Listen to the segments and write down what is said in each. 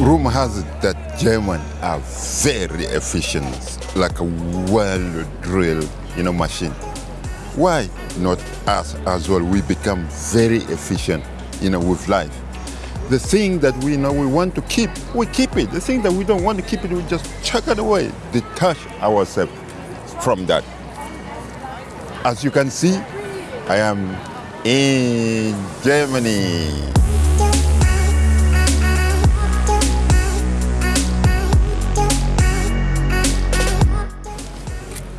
rumor has it that German are very efficient, like a well-drilled, you know, machine. Why not us as well? We become very efficient, you know, with life. The thing that we know we want to keep, we keep it. The thing that we don't want to keep it, we just chuck it away, detach ourselves from that. As you can see, I am in Germany.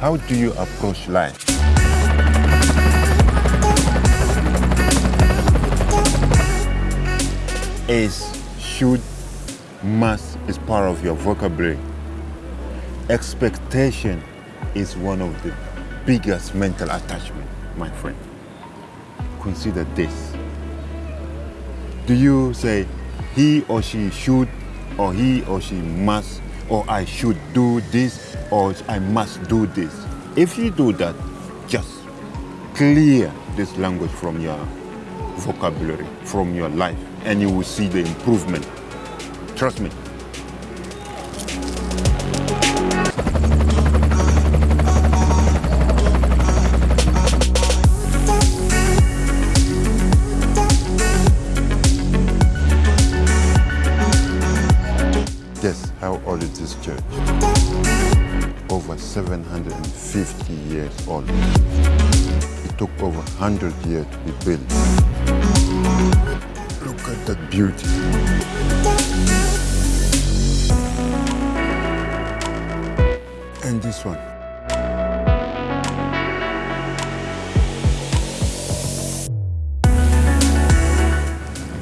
How do you approach life? Is, should, must is part of your vocabulary. Expectation is one of the biggest mental attachment, my friend. Consider this. Do you say he or she should, or he or she must, or I should do this, or I must do this? If you do that, just clear this language from your vocabulary, from your life, and you will see the improvement. Trust me. 100 years to be built. Look at that beauty. And this one.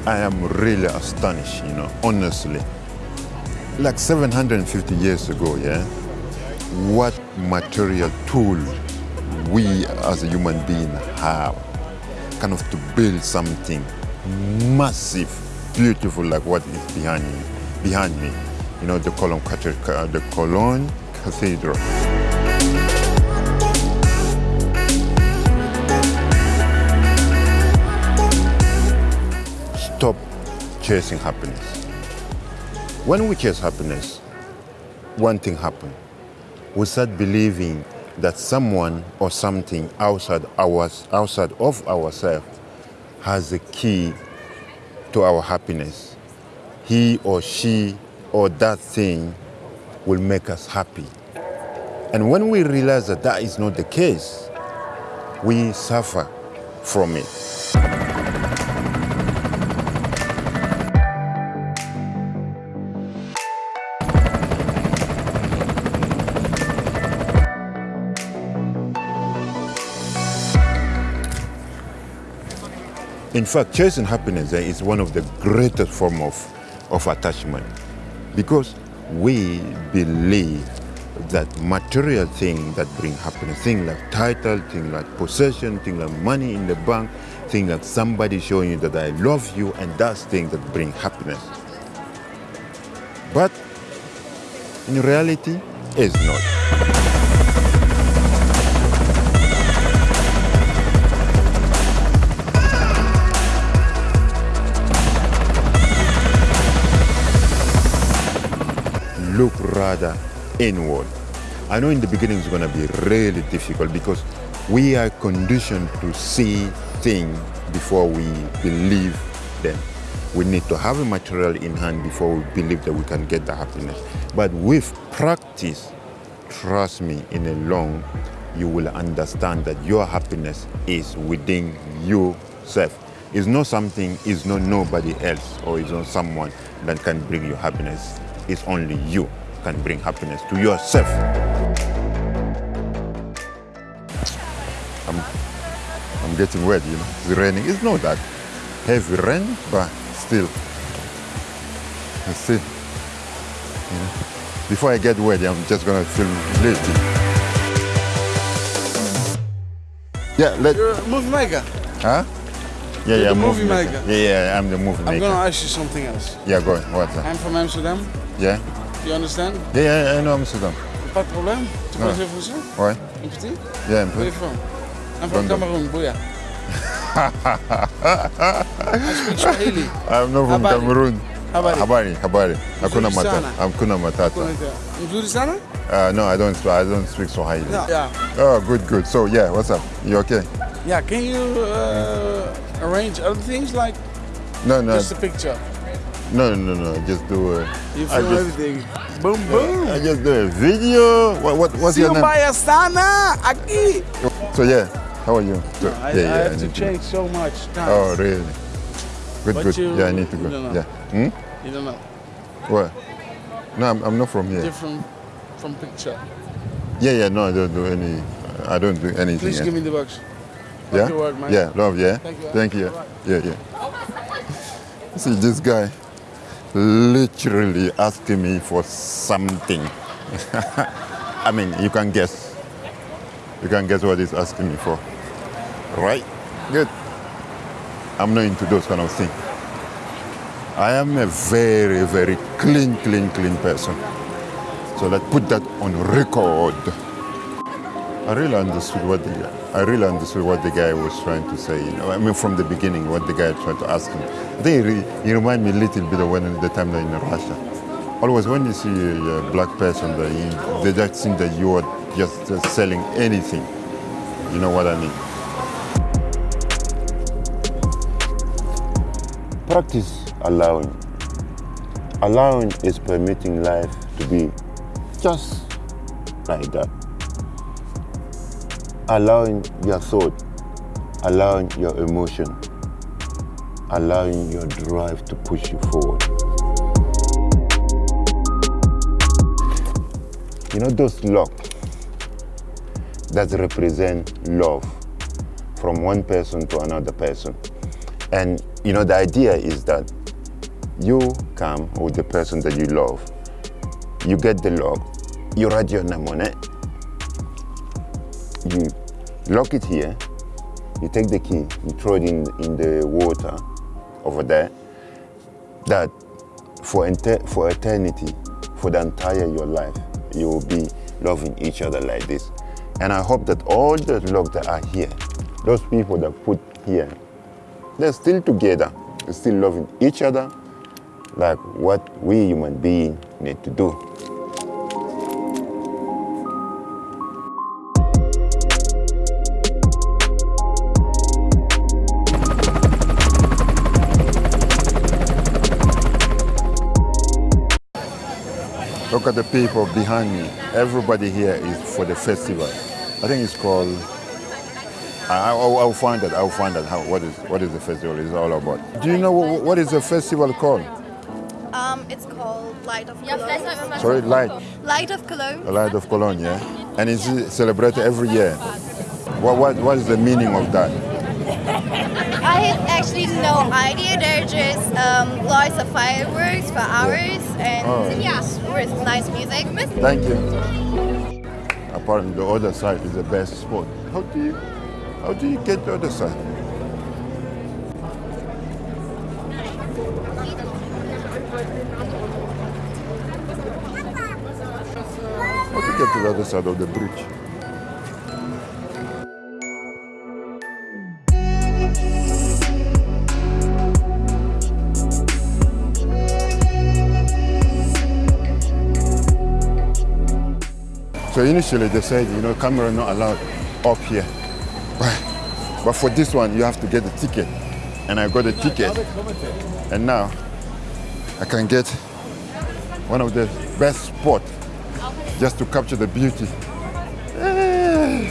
I am really astonished, you know, honestly. Like 750 years ago, yeah, what material tool we as a human being have kind of to build something massive, beautiful like what is behind me, behind me. You know, the Cologne, the Cologne Cathedral. Stop chasing happiness. When we chase happiness, one thing happens. We start believing that someone or something outside ours, outside of ourselves, has the key to our happiness. He or she or that thing will make us happy. And when we realize that that is not the case, we suffer from it. In fact, chasing happiness eh, is one of the greatest form of, of attachment because we believe that material things that bring happiness, things like title, things like possession, things like money in the bank, things like somebody showing you that I love you, and that's things that bring happiness. But in reality, it's not. Look rather inward. I know in the beginning it's going to be really difficult because we are conditioned to see things before we believe them. We need to have a material in hand before we believe that we can get the happiness. But with practice, trust me, in a long, you will understand that your happiness is within yourself. It's not something, it's not nobody else, or it's not someone that can bring you happiness. It's only you can bring happiness to yourself. I'm, I'm getting wet, you know. It's raining. It's not that heavy rain, but still, it's still, you know. Before I get wet, I'm just gonna feel lazy. Yeah, let. You're a movie maker. Huh? Yeah, You're yeah, movie maker. Yeah, yeah, I'm the movie maker. I'm gonna ask you something else. Yeah, go on. What's that? Uh? I'm from Amsterdam. Yeah? Do you understand? Yeah, yeah, I know Amsterdam. Pas de problème. Tu Ouais. parles français? Ouais. Un petit? Yeah, un Where peu. you from? I'm from. Cameroon, Booyah. I speak Swahili. I'm not from Habari. Cameroon. Habari. Habari, habari. Hakuna matata. Hakuna matata. Mzuri sana? Uh, no, I don't. I don't speak Swahili. Yeah. yeah. Oh, good, good. So yeah, what's up? You okay? Yeah, can you uh, arrange other things like No, no, just a picture? No, no, no. Just do it. You I film just, everything. Boom, boom. I just do a video. What, what what's your name? Simbaya sana aquí. So yeah, how are you? So, I, yeah, I yeah. have to need change so much times. Oh, really? Good, But good. you- yeah, I need to go. Yeah. Hmm? You don't know. What? No, I'm, I'm not from here. Different from picture. Yeah, yeah. No, I don't do any. I don't do anything. Please give me the box. Yeah. Thank you, word. Yeah, love. Yeah. Thank you. Thank you. Yeah, yeah. See, this guy literally asking me for something. I mean, you can guess. You can guess what he's asking me for. Right? Good. I'm not into those kind of things. I am a very, very clean, clean, clean person. So let's put that on record. I really understood what the I really understood what the guy was trying to say. You know, I mean, from the beginning, what the guy tried to ask him. He, re- he remind me a little bit of when the time in Russia. Always when you see a, black person, you, they just think that you are just selling anything. You know what I mean? Practice allowing. Allowing is permitting life to be just like that allowing your thought, allowing your emotion, allowing your drive to push you forward. You know those locks that represent love from one person to another person. And you know the idea is that you come with the person that you love, you get the lock, you write your name on it, you lock it here, you take the key, you throw it in, in the water over there, that for, for eternity, for the entire your life, you will be loving each other like this. And I hope that all the locks that are here, those people that put here, they're still together, they're still loving each other like what we human beings need to do. Look at the people behind me. Everybody here is for the festival. I think it's called. I, I'll, I'll find that. I'll find out how what is what is the festival is all about. Do you know what, what is the festival called? Um, it's called Light of Cologne. Sorry, Light, Light of Cologne. the Light of Cologne, yeah. And it's celebrated every year. What, what what is the meaning of that? I have actually no idea. They're just um, lots of fireworks for hours and Oh. yeah, with nice music. Thank you. Apparently, the other side is the best spot. How do you how do you get the other side? How do you get to the other side of the bridge? So initially they said, you know, camera not allowed up here. But for this one, you have to get a ticket. And I got a ticket. And now I can get one of the best spots just to capture the beauty.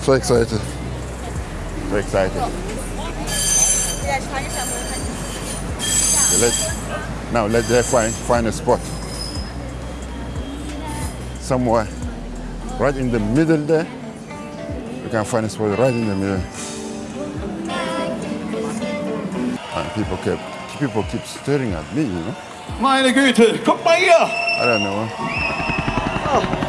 So excited. So excited. Now let them find, find a spot. Somewhere right in the middle there. You can find a spot right in the middle. And people keep people keep staring at me, you know. Meine Güte, guck mal hier! I don't know. everything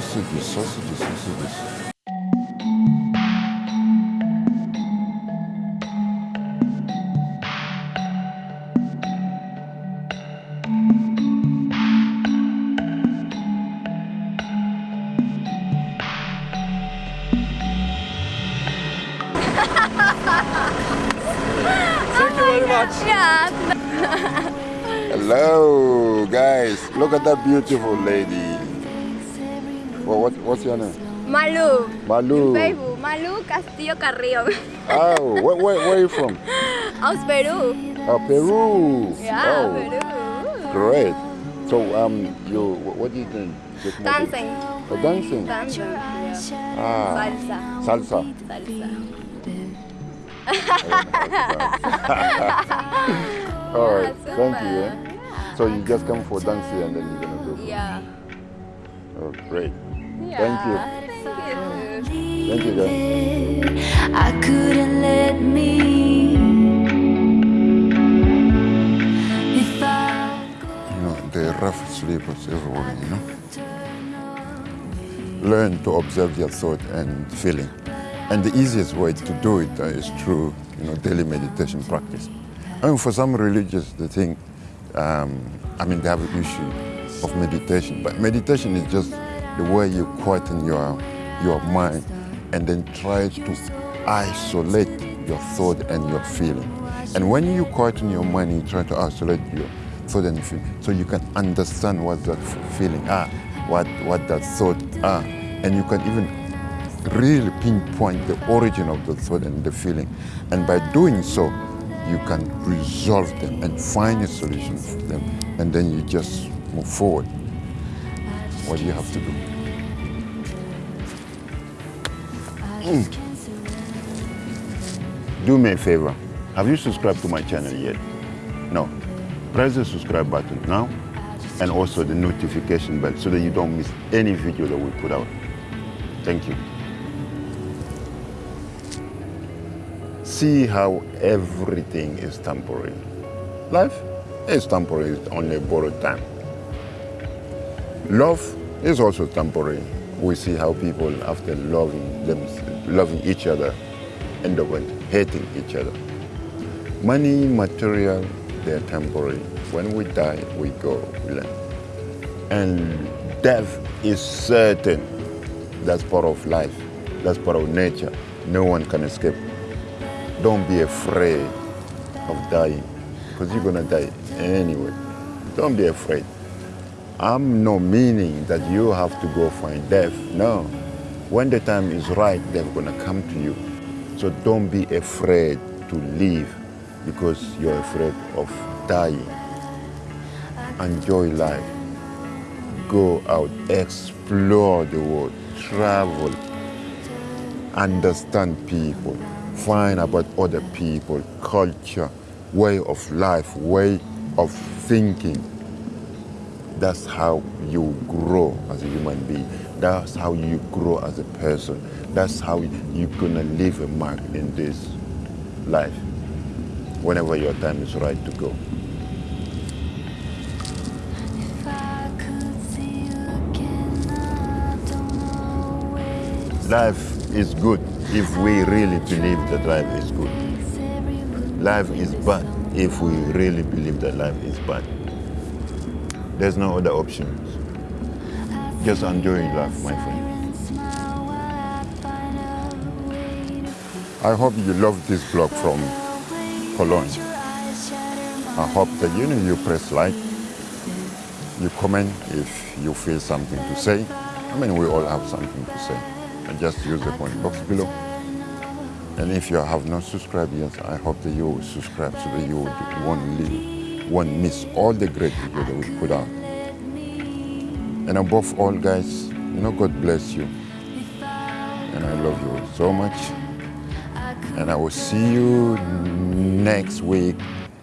sausages, sausages, sausages. Thank you very much. Yeah. Hello, guys. Look at that beautiful lady. Well, what, what's your name? Malu. Malu. Facebook. Malu Castillo Carrillo. Oh, where, where, where are you from? Aus Peru. Oh, Peru. Yeah, oh, Peru. Great. So, um, you, what do you think? Dancing. Oh, dancing. Dancing. Yeah. Ah, Salsa. salsa. Salsa. All right, Yeah, thank you. Eh? So you just come for dancing and then you're gonna go. Yeah. Oh, great. Yeah. Thank you. Thank you. Thank you, guys. I couldn't let me. You know, the rough sleepers everyone, you know. Learn to observe your thought and feeling. And the easiest way to do it uh, through, you know, daily meditation practice. I mean, for some religious, they think, um, I mean, they have an issue of meditation, but meditation is just the way you quieten your, your mind and then try to isolate your thought and your feeling. And when you quieten your mind, you try to isolate your thought and feeling, so you can understand what that feeling are, what, what that thought are, and you can even really pinpoint the origin of the thought and the feeling. And by doing so, you can resolve them and find a solution for them. And then you just move forward. What you have to do? Mm. Do me a favor. Have you subscribed to my channel yet? No. Press the subscribe button now and also the notification bell so that you don't miss any video that we put out. Thank you. See how everything is temporary. Life is temporary, it's only a borrowed time. Love is also temporary. We see how people, after loving them, loving each other, end up hating each other. Money, material, they're temporary. When we die, we go, we learn. And death is certain. That's part of life. That's part of nature. No one can escape. Don't be afraid of dying, because you're gonna die anyway. Don't be afraid. I'm no meaning that you have to go find death. No. When the time is right, they're gonna come to you. So don't be afraid to live because you're afraid of dying. Enjoy life. Go out, explore the world, travel, understand people, find about other people, culture, way of life, way of thinking. That's how you grow as a human being. That's how you grow as a person. That's how you're gonna leave a mark in this life whenever your time is right to go. If I could see you again, I don't know where to Life is good if we really believe that life is good. say we would Life is bad if we really believe that life is bad. There's no other options. Just enjoy life, my friend. I. I hope you love this blog from Cologne. I hope that you know you press like, you comment if you feel something to say. I mean, we all have something to say. And just use the comment box below. And if you have not subscribed yet, I hope that you will subscribe so that you won't, leave, won't miss all the great videos that we put out. And above all, guys, you know, God bless you. And I love you so much. And I will see you next week